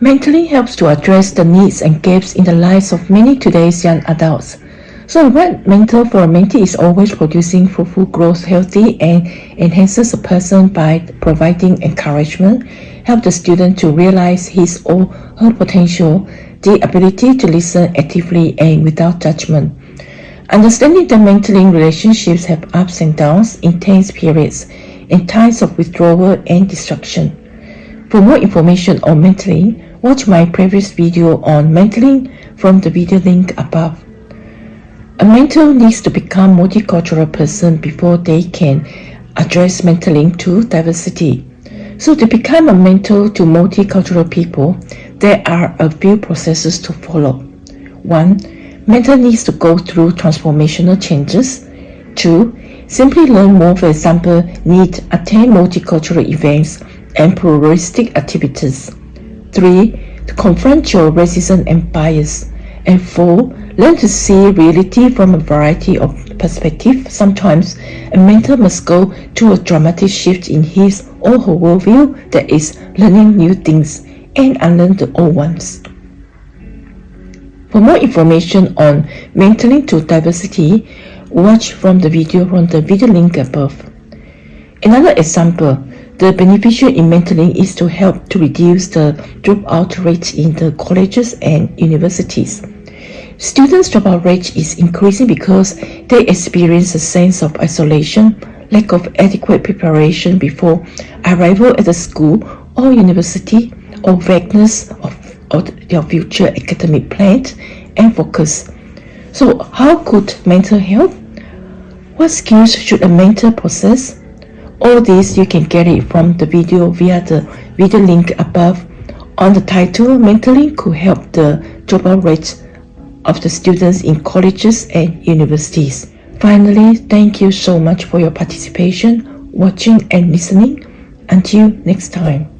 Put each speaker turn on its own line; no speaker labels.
Mentoring helps to address the needs and gaps in the lives of many today's young adults. So a great mentor for a mentee is always producing fruitful growth, healthy and enhances a person by providing encouragement, help the student to realize his or her potential, the ability to listen actively and without judgment. Understanding that mentoring relationships have ups and downs, intense periods, and times of withdrawal and destruction. For more information on mentoring, watch my previous video on mentoring from the video link above. A mentor needs to become a multicultural person before they can address mentoring to diversity. So to become a mentor to multicultural people, there are a few processes to follow. 1. Mentor needs to go through transformational changes. 2. Simply learn more, for example, need attend multicultural events and pluralistic activities. 3. To confront your racism and bias. And 4 Learn to see reality from a variety of perspectives. Sometimes a mentor must go through a dramatic shift in his or her worldview that is learning new things and unlearn the old ones. For more information on mentoring to diversity, watch from the video from the video link above. Another example, the beneficial in mentoring is to help to reduce the dropout rate in the colleges and universities. Students' dropout rate is increasing because they experience a sense of isolation, lack of adequate preparation before arrival at the school or university, or vagueness of, of their future academic plans and focus. So how could mentor help? What skills should a mentor possess? All this you can get it from the video via the video link above. On the title, mentoring could help the dropout rate of the students in colleges and universities. Finally, thank you so much for your participation, watching and listening. Until next time.